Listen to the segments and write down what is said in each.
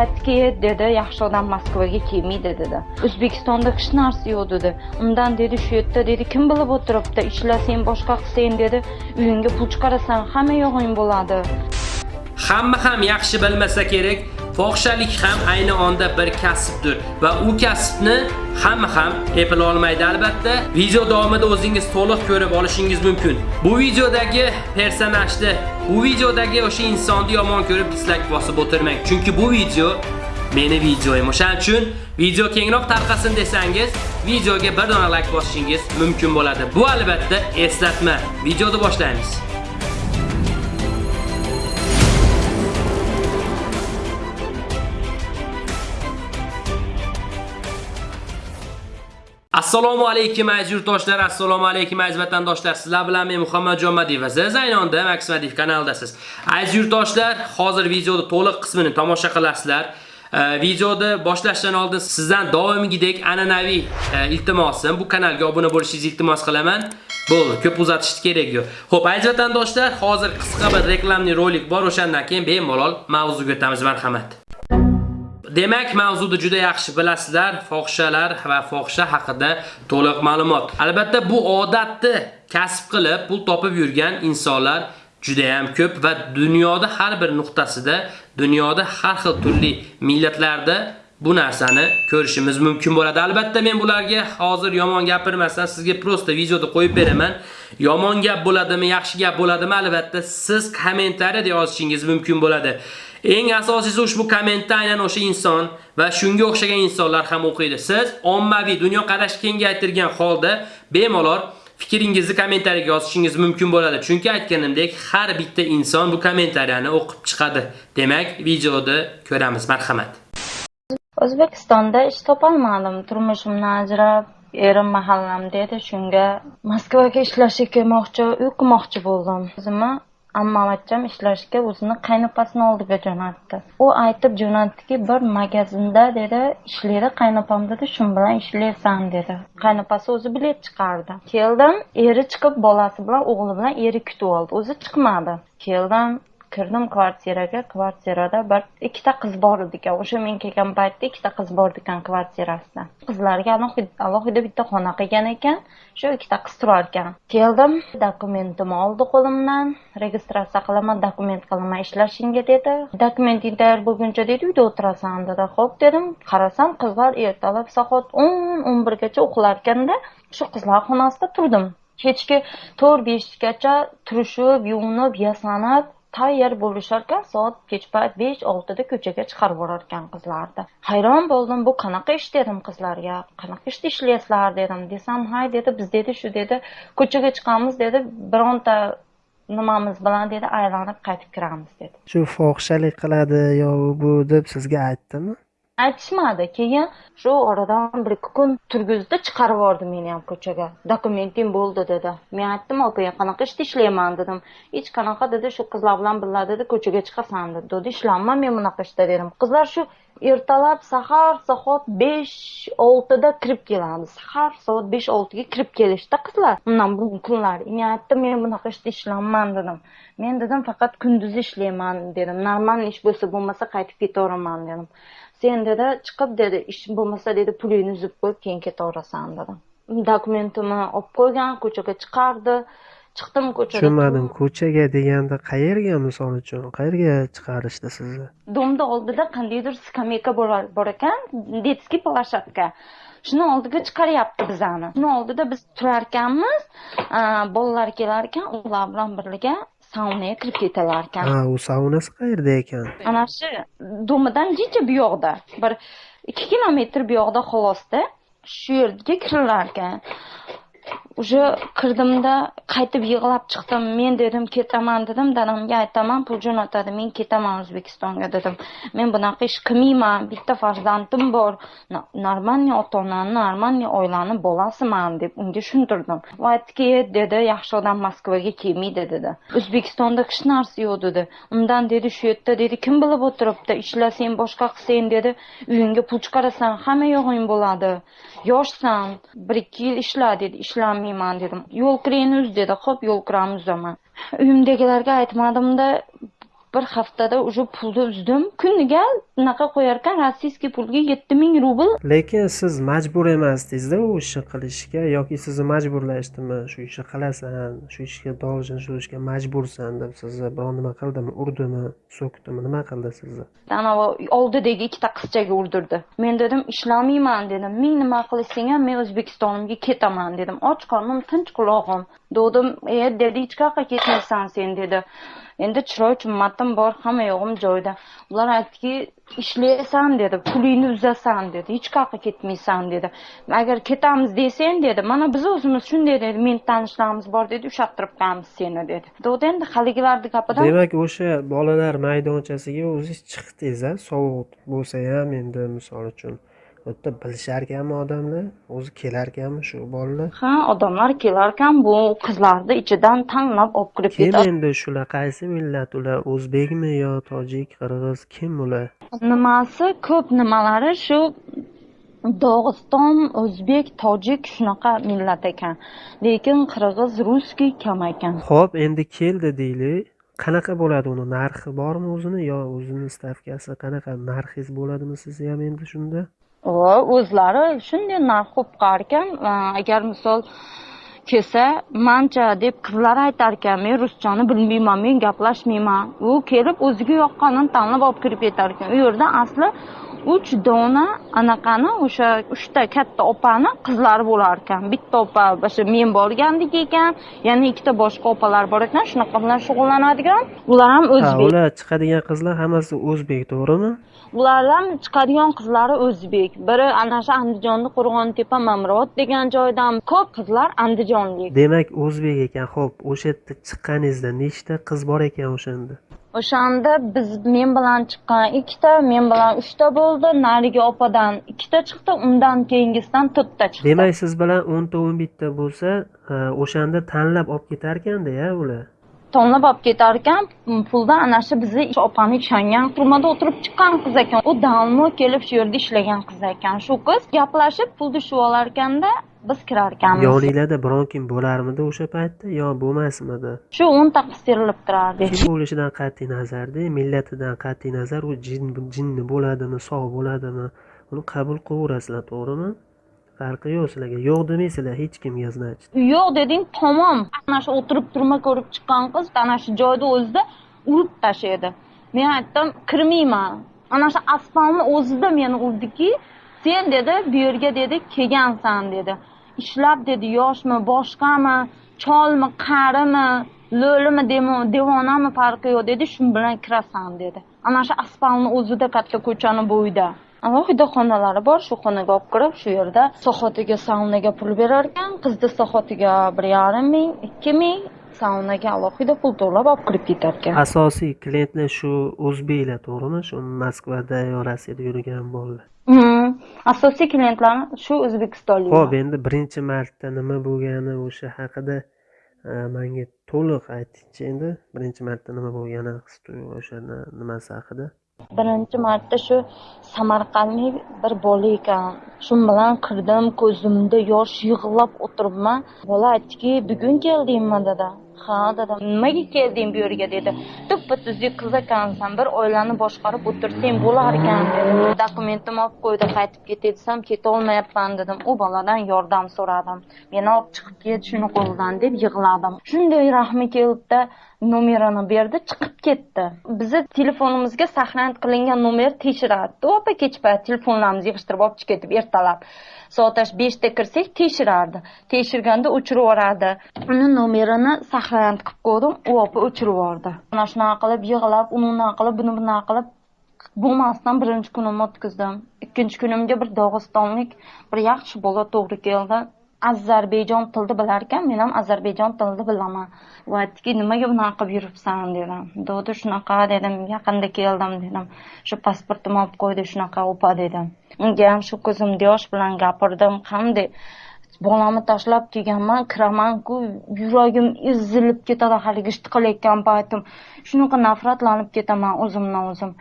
aytdiki dedi yaxshi odam moskvaga kelmaydi dedi. O'zbekistonda hech narsa yo'q dedi. Undan dedi shu yerda dedi kim bilib o'tiribdi ishlasang boshqa qilsang dedi. Uyingga pul chiqarasan hamma yog'ing bo'ladi. Hamma ham yaxshi bilmasa kerak, fohishalik ham ayni onda bir kasbdir. Va u kasbni hamma ham eplay olmaydi albatta. Video davomida o'zingiz to'liq ko'rib olishingiz mumkin. Bu videodagi personajni, bu videodagi o'sha insonni yomon ko'rib dislike bosib o'tirmang, chunki bu video meni videoyim. O'shaning uchun video kengroq tarqasin desangiz, videoga bir dona like bosishingiz mumkin bo'ladi. Bu albatta eslatma. Videoni boshlaymiz. Assalomu alaykum aziz yurtdoshlar, assalomu alaykum aziz vatandoshlar. Sizlar bilan men Muhammad Jomadiyev va siz aynonda Max Madiyev kanalidasiz. Aziz yurtdoshlar, hozir videoda to'liq qismini tomosha qilasizlar. Videoni boshlashdan oldin sizdan doimgidek an'anaviy e, iltimosim bu kanalga obuna bo'lishingizni iltimos qilaman. Bo'ldi, ko'p uzatishni kerak yo'q. Xo'p, aziz vatandoshlar, hozir qisqa bir reklamli rolik bor, o'shandan keyin bemalol mavzuga o'tamiz, marhamat. Demak, mavzuni juda yaxshi bilasizlar, fohishalar va fohisha haqida to'liq ma'lumot. Albatta, bu odatni kasb qilib pul topib yurgan insonlar juda ham ko'p va dunyoda har bir nuqtasida, dunyoda har xil turli millatlarda bu narsani ko'rishimiz mumkin bo'ladi. Albatta men bularga hozir yomon gapirmasdan sizga prosta videoda qo'yib beraman. Yomon gap bo'ladimi, yaxshi gap bo'ladimi? Albatta siz kommentariyada yozishingiz mumkin bo'ladi. Eng asosiysi ushbu kommentda aynan o'sha inson va shunga o'xshagan insonlar ham o'qiydi. Siz ommaviy dunyo qarash kengaytirgan holda bemalol fikringizni kommentariyaga yozishingiz mumkin bo'ladi. Chunki aytganimdek, har bitta inson bu kommentariyani o'qib chiqadi. Demak, videoda ko'ramiz. Marhamat. o'zbekistonda ish topolmadim turmushimdan ajrab erim mahallam edi, shunga moskvaga ishlashga kelmoqchi uy qurmoqchi bo'ldim o'zimni ammavachcham ishlashga o'zini qaynopasini oldiga jo'natdi. U aytib jo'natdiki bir magazinda dedi ishlaydi qaynopam dedi shu bilan ishlaysan dedi. Qaynopasi o'zi bilet chiqardi. Keldim eri chiqib bolasi bilan o'g'li bilan eri kutib oldi. O'zi chiqmadi. Keldim kirdim kvartiraga. Kvartirada bir ikkita qiz bor edi ekan. O'sha men kelgan paytda ikkita qiz bor ekan kvartirasida qizlarga alohida bitta xona qilgan ekan. Shu ikkita qiz turar ekan. Keldim dokumentimni oldi qo'limdan. Registratsiya qilaman dokument qilaman ishlashingga dedi. Dokumenting tayyor bo'lguncha dedi uyda o'tirasan dedi. Ho'p dedim. Qarasam qizlar ertalab soat o'n o'n birgacha uxlarkanda shu qizlar xonasida turdim. Kechki to'rt beshgacha turishib yuvinib yasanib tayyor bo'lisharkan soat kech payt besh oltida ko'chaga chiqarib yuborarkan qizlarni. Hayron bo'ldim bu qanaqa ish dedim qizlarga qanaqa ishda ishlayapsizlar dedim. Desam hay dedi biz dedi shu dedi ko'chaga chiqamiz dedi bironta nimamiz bilan dedi aylanib qaytib kiramiz dedi. Shu fohishalik qiladi yo bu deb sizga aytdimi? Aytishmadi. Keyin shu oradan bir ikki kun turgizdi chiqarib yubordi meni ham ko'chaga. Dokumenting bo'ldi dedi. Men aytdim opa qanaqa ishda ishlayman? dedim. Hech qanaqa dedi. Shu qizlar bilan birga dedi ko'chaga chiqasan dedi. Dedi men bunaqa ishda dedim. Qizlar shu ertalab sahar soat besh oltida kirib kelamiz. Sahar soat besh oltiga kirib kelishdi qizlar. Undan bugun kunlar. Men aytdim men bunaqa ishda ishlamayman dedim. Men dedim faqat kunduzi ishlayman dedim. Normal ish bo'lsa bo'lmasa qaytib ketaveraman dedim. Sen dedi chiqib dedi ish bo'lmasa dedi pulingni uzib qo'yib keyin ketaverasan dedim. Dokumentimni olib qo'ygan ko'chaga chiqardi. Chiqdim ko'chaga tushunmadim ko'chaga deganda qayerga misol uchun qayerga chiqarishdi sizni? Domni oldida qandaydir skameyka bor ekan детский площадка shuni oldiga chiqaryapti bizani. Shuni oldida biz turarkanmiz bolalar kelar ekan ular bilan birga saunaga kirib ketalar ekan ha u saunasi qayerda ekan? Ana shu domidan jicha bu yoqda bir ikki kilometr bu yoqda xolosda shu yerga kirilar ekan уже kirdimda qaytib yig'lab chiqdim. Men dedim ketaman dedim. Dadamga aytaman pul jo'natadi men ketaman o'zbekistonga dedim. Men bunaqa ish qilmayman bitta farzandim bor. Нормальный ota onani нормальный oilani bolasiman deb unga tushuntirdim. U aytdiki dedi yaxshi odam moskvaga kelmaydi dedi. O'zbekistonda hech narsa yo'q dedi. Undan dedi shu yerda dedi kim bilib o'tiribdi? Ishlasang boshqa qilsang dedi. Uyingga pul chiqarasan hamma yog'ing bo'ladi. Yoshsan bir ikki yil ishla dedi. Ishlamayman dedim. Yo'l kiringni uz dedi. Ho'p yo'l kiramni uzaman uyimdagilarga aytmadimda bir haftada уже pulni uzdim. Kuniga unaqa qo'yarkan rossiyskiy pulga yetti ming rubl. Lekin siz majbur emasdingizda u ishni qilishga yoki sizni majburlashdimi shu ishni qilasan shu ishga должен shu ishga majbursan deb sizni biron nima qildimi urdimi so'kdimi nima qildi sizni? Anavi oldidagi ikkita qizchaga urdirdi. Men dedim ishlamayman dedim. Ming nima qilishsang ham men o'zbekistonimga ketaman dedim. Och qornim tinch qulog'im dedim e dedi hech qayoqqa ketmaysan sen dedi endi chiroy chimmatim bor hamma yog'im joyida. Ular aytdiki ishlaysan dedi pulingni uzasan dedi hech qayoqqa ketmaysan dedi. Agar ketamiz desang dedi mana biz o'zimiz shunday dedi meni tanishlarimiz bor dedi ushattirib qo'yamiz seni dedi. Dedi endi haligilarni gapidan demak o'sha bolalar maydonchasiga o'zingiz chiqdingiz a sovuq bo'lsa ham endi misol uchun. Yerda bilisharkanmi odamlar? O'zi kelarkanmi shu bolalar? Ha odamlar kelarkan bu qizlarni ichidan tanlab olib kirib kim ketadi. endi shular? Qaysi millat ular? O'zbekmi yo tojik qirg'iz? Kim ular? Nimasi ko'p nimalari? Shu dog'iston o'zbek tojik shunaqa millat ekan. Lekin qirg'iz russkiy kam ekan. Ho'p endi keldi deylik qanaqa bo'ladi uni? Narxi bormi o'zini yo o'zini stavkasi qanaqa narxingiz bo'ladimi sizni ham endi shunda va o'zlari shunday narx qo'yib qo'yarkan agar misol kelsa mancha deb qizlar aytar ekan men ruschani bilmayman men gaplashmayman. U kelib o'ziga yoqqanini tanlab olib kirib ketar ekan u yerda asli uch dona anaqani o'sha uchta katta opani qizlari bo'lar ekan bitta opa o'sha men borgandek ekan yana ikkita boshqa opalar bor ekan shunaqa bilan shug'ullanadigan. Ular ham ha o'zbek. ular chiqadigan qizlar hammasi o'zbek to'g'rimi ulardan chiqadigan qizlari o'zbek. Biri ana shu andijonni qo'rg'ontepa mamrot degan joydan ko'p qizlar andijonlik. Demak o'zbek ekan. Ho'p o'sha yerda chiqqaningizda nechta qiz bor ekan o'shanda? O'shanda biz men bilan chiqqan ikkita men bilan uchta bo'ldi. Narigi opadan ikkita chiqdi undan keyingisidan to'rtta chiqdi. Demak siz bilan o'nta o'n bitta bo'lsa ha, o'shanda tanlab olib ketarkanda ya ular tonlab olib ketar ekan puldan ana shu bizni opani ishongan turmada o'tirib chiqqan qiz ekan. U давно kelib shu yerda ishlagan qiz ekan. Shu qiz gaplashib pulni shu olar ekanda biz kirar ekanmiz yoninglarda biron kim bo'larmidi o'sha paytda? Yo bo'lmasmidi? Shu o'nta qiz terilib turardi kim bo'lishidan qat'iy nazarda millatidan qat'iy nazar. U jin jinni bo'ladimi sog' bo'ladimi? Uni qabul qilaverasizlar to'g'rimi farqi yo'q sizlarga. Yo'q demaysizlar hech kimga значит yo'q deding tamom ana shu o'tirib turma ko'rib chiqqan qiz ana shu joyni o'zida urib tashladi men aytdim kirmayman. Ana shu asfalni o'zida meni urdiki sen dedi bu yerga dedi kelgansan dedi. Ishlab dedi yoshmi boshqami cholmi qarimi lo'limi devonami farqi yo'q dedi shu bilan kirasan dedi. Ana shu asfalni o'zida katta ko'chani bo'yida. Alohida xonalari bor shu xonaga olib kirib shu yerda sohatiga saunaga pul berar ekan qizni sohatiga bir yarim ming ikki ming saunaga alohida pul to'lab olib kirib ketar ekan asosiy klientlar shu o'zbeklar to'g'rimi? Shu moskvada yo rossiyada yurgan bolalar. Asosiy klientlar shu o'zbekistonlik. Ho'p endi birinchi marta nima bo'lgani o'sha haqida e, manga to'liq aytingchi endi. Birinchi marta nima bo'lgani his tuyg'u o'sha ni- nimasi haqida birinchi marta shu samarqandlik bir bola ekan. Shu bilan kirdim ko'zimda yosh yig'lab o'tiribman. Bola aytdiki bugun keldingmi? dedi. Ha dedim nimaga kelding bu yerga dedi. Tuppa tuzuk qiz ekansan bir oilani boshqarib o'tirsang bo'lar ekan dedi. Dokumentimni olib qo'ydi qaytib ketay desam ketolmayapman dedim. U boladan yordam so'radim. Meni olib chiqib ket shuni qo'lidan deb yig'ladim. Shunday rahmi kelibdi nomerini berdi chiqib ketdi. Bizni telefonimizga saqlanib qilingan nomer tekshirardi. Opa kech payt telefonlarimizni yig'ishtirib olib chiqib ketib ertalab soat beshda kirsak tekshirardi. Tekshirganda o'chirib yuboradi uni nomerini saqlanib qilib qo'ydim u opa o'chirib yubordi. Mana shunaqa qilib yig'lab uni unaqa qilib buni bunaqa qilib bo'lmasdan birinchi kunimni o'tkazdim. Ikkinchi kunimga bir dog'istonlik bir yaxshi bola to'g'ri keldi. Ozarbayjon tilini bilar ekan men ham ozarbayjon tilini bilaman. U aytdiki nimaga bunaqa qilib yuribsan dedim. Dodi shunaqa dedim yaqinda keldim dedim. Shu pasportimni olib qo'ydi shunaqa opa dedim. Unga ham shu ko'zimda yosh bilan gapirdim. Qanday? Bolamni tashlab kelganman kiramanku yuragim ezilib ketadi haligi ishni qilayotgan paytim. Shunaqa nafratlanib ketaman o'zimdan o'zim.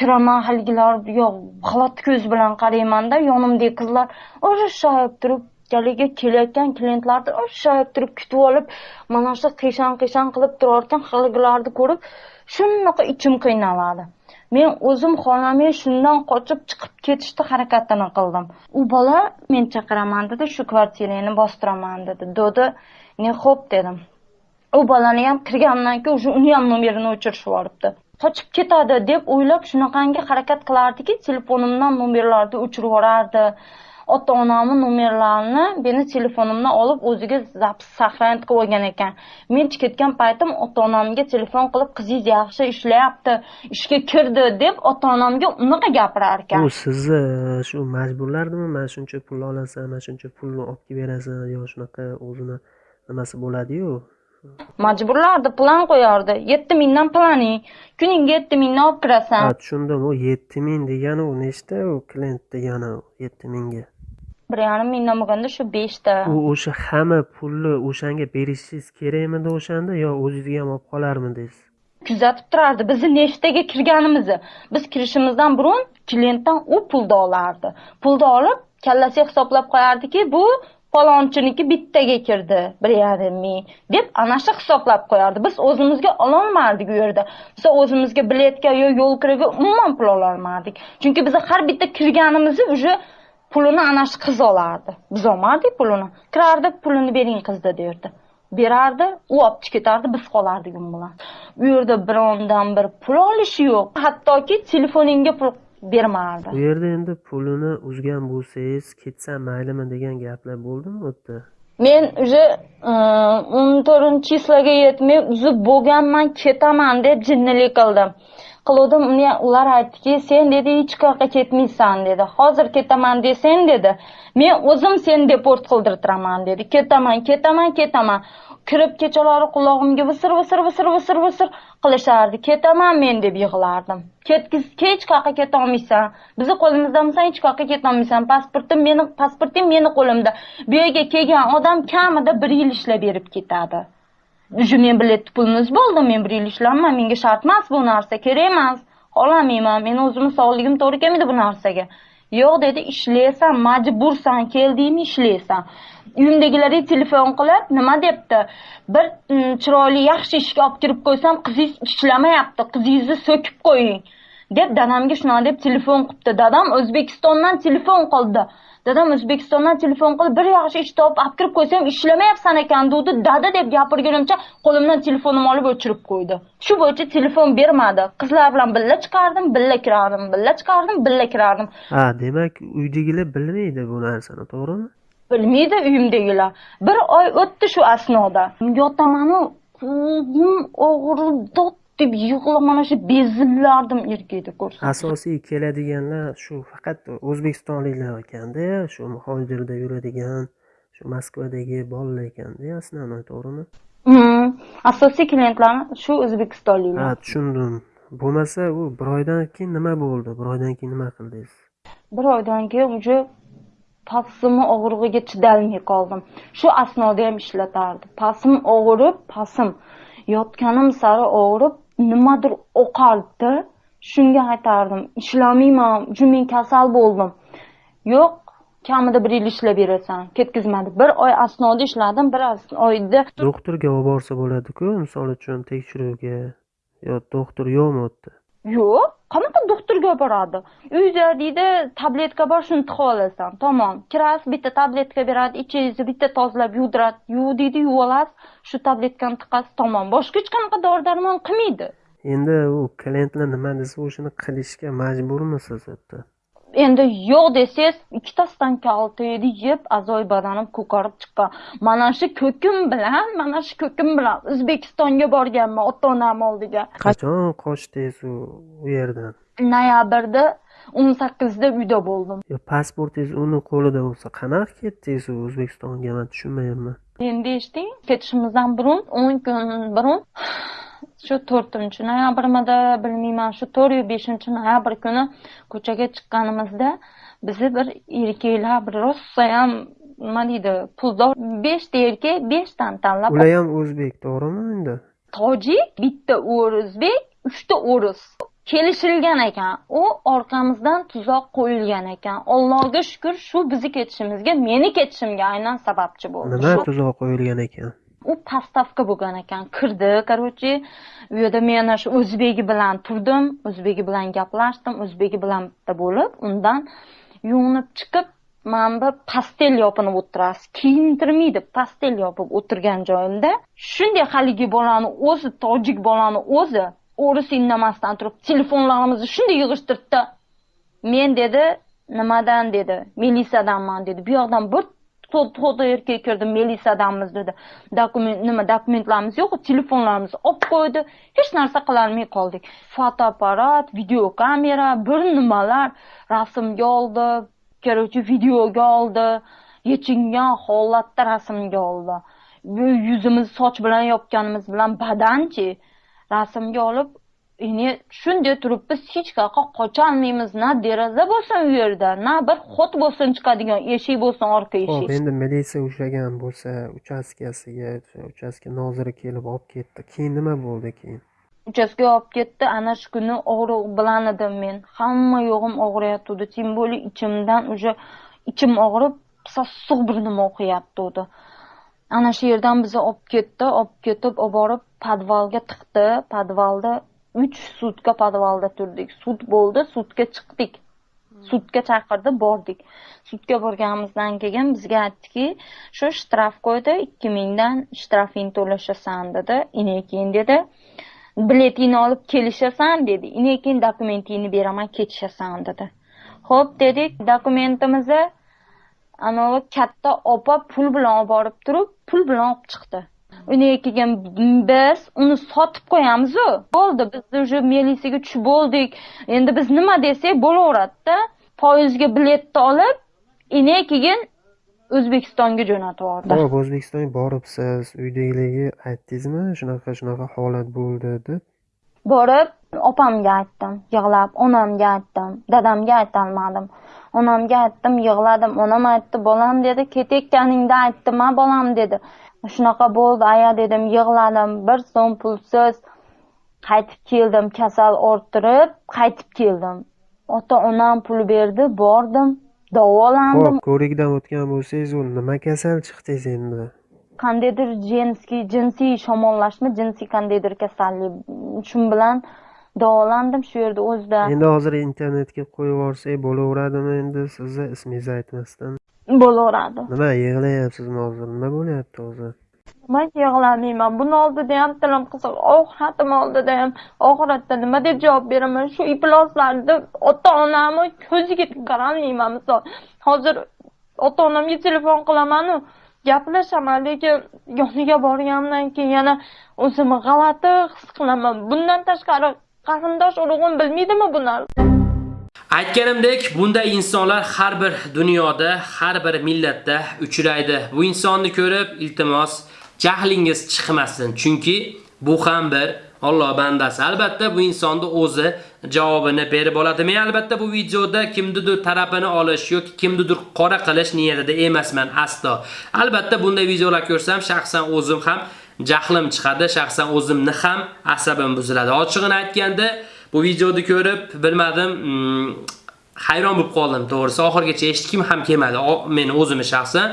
Kiraman haligilar yo'q g'alati ko'z bilan qaraymanda yonimdagi qizlar urishib turib haligi kelayotgan klientlarni urishib turib kutib olib mana shu qiyshon qiyshon qilib turar ekan haligilarni ko'rib shunaqa ichim qiynaladi. Men o'zim xonamga shundan qochib chiqib ketishni harakatini qildim. U bola men chaqiraman dedi shu kvartirangni bostiraman dedi. Dodi ne xo'p dedim. U bolani ham kirgandan keyin уже uni ham nomerini o'chirishib yuboribdi qochib ketadi deb o'ylab shunaqangi harakat qilardiki telefonimdan nomerlarni o'chirib yuborardi. Ota onamni nomerlarini meni telefonimdan olib o'ziga zapis сохранить qilib olgan ekan. Men ketgan paytim ota onamga telefon qilib qizingiz yaxshi ishlayapti ishga kirdi deb ota onamga unaqa gapirar ekan u sizni shu majburlardimi? Mana shuncha pul olasan mana shuncha pulni olib kelib berasan yo shunaqa o'zini nimasi bo'ladiyu? Majburlardi plan qo'yardi. Yetti mingdan planing kuniga yetti mingdan olib kirasan. Ha tushundim u yetti ming degani u nechta u? Klient degani yetti mingga bir yarim mingdan bo'lganda shu beshta. U o'sha hamma pulni o'shanga berishingiz kerakmidi o'shanda yo o'zizga ham olib qolarmidingiz kuzatib turardi. Bizni nechtaga kirganimizni. Biz kirishimizdan burun klientdan u pulni olardi. Pulni olib kallasiga hisoblab qo'yardiki bu falonchинiki bittaga kirdi bir yarim ming deb ana shu hisoblab qo'yardi. Biz o'zimizga ololmadik u yerda. Biz o'zimizga biletga yo yo'l kiraga umuman pul ololmadik. Chunki biz har bitta kirganimizni уже pulini ana shu qiz olardi. Biz olmadik pulini. Kirardi pulini bering qizda derdi. Berardi u olib ketardi biz qolardik u bilan. U yerda birondan bir pul olishi yo'q. Hattoki telefoningga pul bermardi u yerda endi pulini uzgan bo'lsangiz ketsam maylimi degan gaplar bo'ldimi u yerda men уже o'n to'rtinchi chislaga yetmay uzib bo'lganman ketaman deb jinnilik qildim qiluvdim. Uni ular aytdiki sen dedi hech qayoqqa ketmaysan dedi. Hozir ketaman desang dedi men o'zim seni deport qildirtiraman dedi. Ketaman ketaman ketaman. Kirib kechalari qulog'imga visir visir visir visir visir qilishardi. Ketaman men deb yig'lardim. Ketgiz hech qayoqqa ketolmaysan bizni qo'limizdamisan hech qayoqqa ketolmaysan pasportim meni pasportim meni qo'limda. Bu yerga kelgan odam kamida bir yil ishlab berib ketadi. Уже men biletni pulimiz bo'ldi men bir yil ishlamayman menga shart emas bu narsa kerak emas. Xohlamayman meni o'zimni sog'ligim to'g'ri kelmaydi bu narsaga. Yo'q dedi ishlaysan majbursan keldingmi ishlaysan. Uyimdagilarga telefon qilib nima debdi? Bir mm, chiroyli yaxshi ishga olib kirib qo'ysam qizingiz ishlamayapti qizingizni so'kib qo'ying deb dadamga shunaqa deb telefon qilibdi. Dadam o'zbekistondan telefon qildi. Dadam o'zbekistondan telefon qilib bir yaxshi ish topib olib kirib qo'ysam ishlamayapsan ekan degdi dada deb gapirgunimcha qo'limdan telefonimni olib o'chirib qo'ydi. Shu bo'yicha telefon bermadi. Qizlar bilan birga chiqardim birga kirardim birga chiqardim birga kirardim. Ha demak uydagilar bilmaydi bu narsani to'g'rimi? Bilmaydi uyimdagilar. Bir oy o'tdi shu asnoda. Yotamanu ko'zim og'rib dod deb yig'lab mana shu bezillardim erkakni ko'rsam asosiy keladiganlar shu faqat o'zbekistonliklar ekanda shu muhojirda yuradigan shu moskvadagi bolalar ekanda основной to'g'rimi asosiy klientlarni shu o'zbekistonliklar. Ha tushundim. Bo'lmasa u bir oydan keyin nima bo'ldi? Bir oydan keyin nima qildingiz? Bir oydan keyin уже pasimni og'rig'iga chidolmay qoldim. Shu asnoda ham ishlatardi. Pasim og'rib pasim. Yotganim sari og'rib nimadir o'qaldi. Shunga aytardim ishlamayman уже men kasal bo'ldim. Yo'q kamida bir yil ishlab berasan. Ketkizmadi. Bir oy asnoda ishladim bir oyda doktorga olib borsa bo'ladiku misol uchun tekshiruvga. Yo doktor yo'qmi u yerda yo'q qanaqa doktorga olib boradi. Uyda deydi tabletka bor shuni tiqib olasan. Tamom kirasiz bitta tabletka beradi ichingizni bitta tozalab yuvdiradi yuv deydi yuvib olasiz shu tabletkani tiqasiz tamom. Boshqa hech qanaqa dori darmon qilmaydi. Endi u klientlar nima desa o'shani qilishga majburmisiz u endi yo'q desangiz ikkita stanka oltayni yeb a'zoyi badanim ko'karib chiqqan mana shu ko'kim bilan mana shu ko'kim bilan o'zbekistonga borganman ota onam oldiga. Qachon qochdingiz u yerdan? Noyabrda o'n sakkizida uyda bo'ldim. Pasportingiz uni qo'lida bo'lsa qanaqa ketdingiz u o'zbekistonga? Man tushunmayapman. Endi eshiting ketishimizdan burun o'n kun burun shu to'rtinchi noyabrmidi bilmayman shu to'rt yo beshinchi noyabr kuni ko'chaga chiqqanimizda bizni bir erkaklar bir rosayam nima deydi puldor beshta erkak beshtani tanlab ular ham o'zbek to'g'rimi endi? Tojik bitta o'zbek uchta o'ris kelishilgan ekan. U orqamizdan tuzoq qo'yilgan ekan. Allohga shukur shu bizni ketishimizga meni ketishimga aynan sababchi bo'ldi. Nima tuzoq qo'yilgan ekan u pastavka bo'lgan ekan. Kirdi короче u yerda men ana shu o'zbegi bilan turdim o'zbegi bilan gaplashdim o'zbegi bilan bitta bo'lib undan yuvinib chiqib mana bu pastel yopinib o'tirasiz kiyintirmaydi pastel yopib o'tirgan joyimda. Shunday haligi bolani o'zi tojik bolani o'zi o'ris indamasdan turib telefonlarimizni shunday yig'ishtirdida men dedi nimadan dedi milisadanman dedi. Bu yoqdan bir to'da erkak kirdi milisadanmiz dedi. Dokument nima dokumentlarimiz yo'q telefonlarimiz olib qo'ydi. Hech narsa qilolmay qoldik. Fotoapparat videokamera bir nimalar. Rasmga oldi короче videoga oldi. Yechingan holatda rasmga oldi. Bu yuzimizni soch bilan yopganimiz bilan badanchi rasmga olib ini shunday turibmiz hech qayoqqa qocholmaymiz na deraza bo'lsin u yerda na bir xot bo'lsin chiqadigan eshik bo'lsin orqa ho'p eshik. endi militsiya ushlagan bo'lsa uchastkasiga uchastka noziri kelib olib ketdi. Keyin nima bo'ldi keyin? Uchastkaga olib ketdi. Ana shu kuni og'riq bilan edim men. Hamma yo'g'im og'riyotgandi тем более ichimdan уже ichim og'rib sassiq bir nima o'qiyotgandi ana shu yerdan bizni olib ketdi olib ketib olib borib podvalga tiqdi. Podvalda uch sutka podvalda turdik. Sud bo'ldi sudga chiqdik. Sudga chaqirdi bordik. Sudga borganimizdan keyin bizga aytdiki shu shtraf qo'ydi ikki mingdan shtrafingni to'lashasan dedi. Inekin dedi. Biletingni olib kelishasan dedi. Inekin dokumentingni beraman ketishasan dedi. Ho'p dedik dokumentimizni anavi katta opa pul bilan olib borib turib pul bilan olib chiqdi. Undan keyin biz uni sotib qo'yamizu. Bo'ldi biz уже militsiyaga tushib bo'ldik. Endi biz nima desak bo'laveradida poyezdga biletni olib inan keyin o'zbekistonga jo'natib yubordi ho'p o'zbekistonga boribsiz? Uydagilarga aytdingizmi shunaqa shunaqa holat bo'ldi deb? Borib opamga aytdim yig'lab onamga aytdim dadamga aytolmadim. Onamga aytdim yig'ladim. Onam aytdi bolam dedi ketayotganingda aytdim a bolam dedi shunaqa bo'ldi aya dedim yig'ladim. Bir so'm pulsiz qaytib keldim kasal orttirib qaytib keldim. Ota onam pul berdi bordim davolandim. Ho'p ko'rikdan o'tgan bo'lsangiz u nima kasal chiqdingiz endi? Qandaydir jinsiy jinsiy shamollashma jinsiy qandaydir kasallik. Shu bilan davolandim shu yerda o'zida. Endi hozir internetga qo'yib yuborsak bo'laveradimi endi? Sizni ismingizni aytmasdan bo'laveradi. Nima yig'layapsizmi hozir nima bo'lyapti hozir? Nimaga yig'lamayman. Buni oldida ham tilim qisiq oxiratim oldida ham oxiratda nima deb javob beraman? Shu ifloslarni ota onamni ko'ziga qarolmayman misol. Hozir ota onamga telefon qilamanu gaplashaman lekin yoniga borganimdan keyin yana o'zimni g'alati his qilaman. Bundan tashqari qarindosh urug'im bilmaydimi bu narsani Aytganimdek, bunday insonlar har bir dunyoda, har bir millatda uchraydi. Bu insonni ko'rib, iltimos, jahlingiz chiqmasin, chunki bu ham bir Alloh bandasi. Albatta bu insonni o'zi javobini berib oladi. Men albatta bu videoda kimnidir tarafini olish yoki kimnidir qora qilish niyatida emasman aslo. Albatta bunday videolar ko'rsam, shaxsan o'zim ham jahlim chiqadi, shaxsan o'zimni ham asabim buziladi. Ochig'ini aytganda, bu videoni ko'rib, bilmadim, mm, hayron bo'lib qoldim, to'g'risi. Oxirgacha eshitgim ham kelmadi, meni o'zimni shaxsan.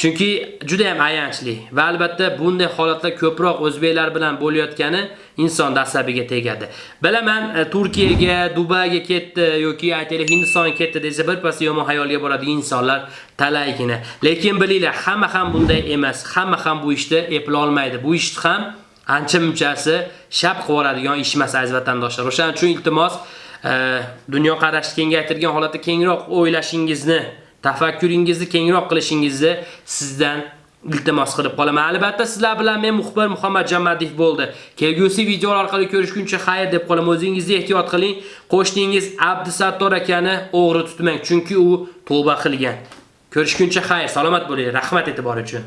Chunki juda ham ayanchli va albatta bunday holatlar ko'proq o'zbeklar bilan bo'layotgani inson asabiga tegadi. Bilaman, e, Turkiyaga, Dubayga ketdi yoki aytaylik Hindistonga ketdi desa birpas yomon hayolga boradigan insonlar talaygina. Lekin bilinglar, hamma ham bunday emas. Hamma ham bu ishni eplay olmaydi. Bu ishni ham ancha munchasi shap qilib oladigan ish emas aziz vatandoshlar. O'shaning uchun iltimos dunyoqarashni dunyo kengaytirgan holatda kengroq o'ylashingizni tafakkuringizni kengroq qilishingizni sizdan iltimos qilib qolaman. Albatta sizlar bilan men muxbir Muhammad Jamadiyev bo'ldi. Kelgusi videolar orqali ko'rishguncha xayr deb qolaman. O'zingizni ehtiyot qiling. Qo'shningiz Abdusattor akani o'g'ri tutmang, chunki u tavba qilgan. Ko'rishguncha xayr, salomat bo'ling. Rahmat e'tibor uchun.